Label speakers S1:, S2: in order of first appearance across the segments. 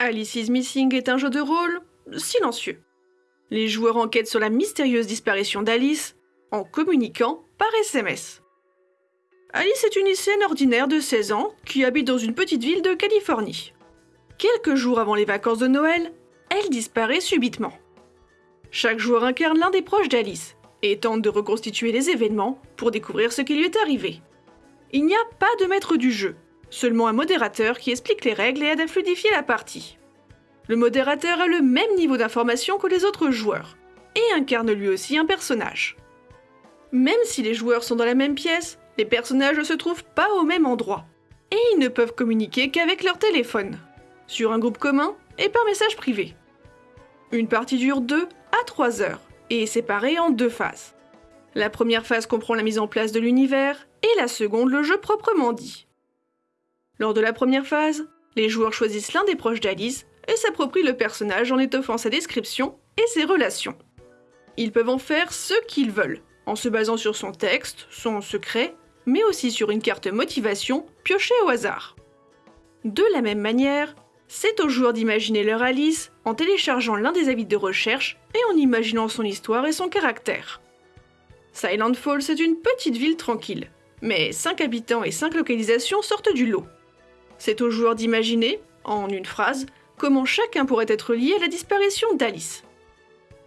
S1: Alice is Missing est un jeu de rôle silencieux. Les joueurs enquêtent sur la mystérieuse disparition d'Alice en communiquant par SMS. Alice est une lycéenne ordinaire de 16 ans qui habite dans une petite ville de Californie. Quelques jours avant les vacances de Noël, elle disparaît subitement. Chaque joueur incarne l'un des proches d'Alice et tente de reconstituer les événements pour découvrir ce qui lui est arrivé. Il n'y a pas de maître du jeu, seulement un modérateur qui explique les règles et aide à fluidifier la partie. Le modérateur a le même niveau d'information que les autres joueurs et incarne lui aussi un personnage. Même si les joueurs sont dans la même pièce, les personnages ne se trouvent pas au même endroit et ils ne peuvent communiquer qu'avec leur téléphone, sur un groupe commun et par message privé. Une partie dure 2 à 3 heures et est séparée en deux phases. La première phase comprend la mise en place de l'univers et la seconde le jeu proprement dit. Lors de la première phase, les joueurs choisissent l'un des proches d'Alice et s'approprient le personnage en étoffant sa description et ses relations. Ils peuvent en faire ce qu'ils veulent, en se basant sur son texte, son secret, mais aussi sur une carte motivation piochée au hasard. De la même manière, c'est aux joueurs d'imaginer leur Alice en téléchargeant l'un des avis de recherche et en imaginant son histoire et son caractère. Silent Falls est une petite ville tranquille, mais 5 habitants et 5 localisations sortent du lot. C'est aux joueurs d'imaginer, en une phrase, comment chacun pourrait être lié à la disparition d'Alice.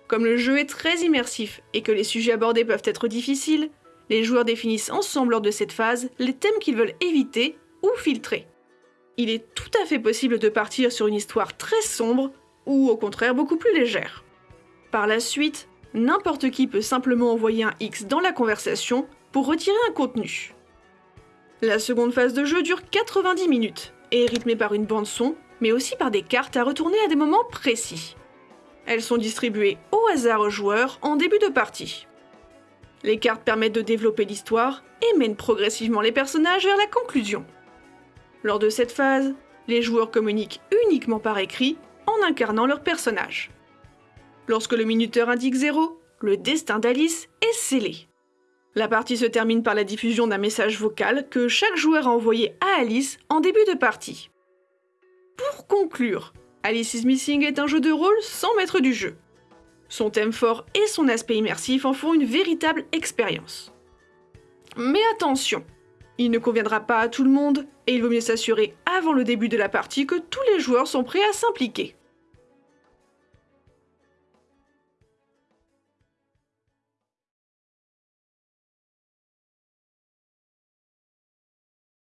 S1: Comme le jeu est très immersif et que les sujets abordés peuvent être difficiles, les joueurs définissent ensemble lors de cette phase les thèmes qu'ils veulent éviter ou filtrer. Il est tout à fait possible de partir sur une histoire très sombre ou au contraire beaucoup plus légère. Par la suite, n'importe qui peut simplement envoyer un X dans la conversation pour retirer un contenu. La seconde phase de jeu dure 90 minutes et est rythmée par une bande son, mais aussi par des cartes à retourner à des moments précis. Elles sont distribuées au hasard aux joueurs en début de partie. Les cartes permettent de développer l'histoire et mènent progressivement les personnages vers la conclusion. Lors de cette phase, les joueurs communiquent uniquement par écrit en incarnant leur personnage. Lorsque le minuteur indique 0, le destin d'Alice est scellé. La partie se termine par la diffusion d'un message vocal que chaque joueur a envoyé à Alice en début de partie. Pour conclure, Alice is Missing est un jeu de rôle sans maître du jeu. Son thème fort et son aspect immersif en font une véritable expérience. Mais attention, il ne conviendra pas à tout le monde et il vaut mieux s'assurer avant le début de la partie que tous les joueurs sont prêts à s'impliquer.